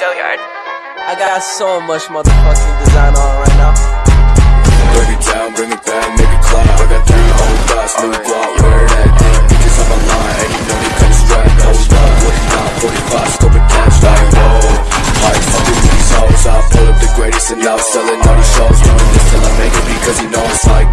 Go yard. I got so much motherfucking design on right now. Break it down, bring it back, make it clap. I got three whole blocks, new block, where it that thing? Bitches on my line, and you know they come strapped. Hold up, 45, scoping cash, like whoa. Alright, fucking these hoes, I pull up the greatest and I'm selling all these shows. Doing this till I make it because you know I'm like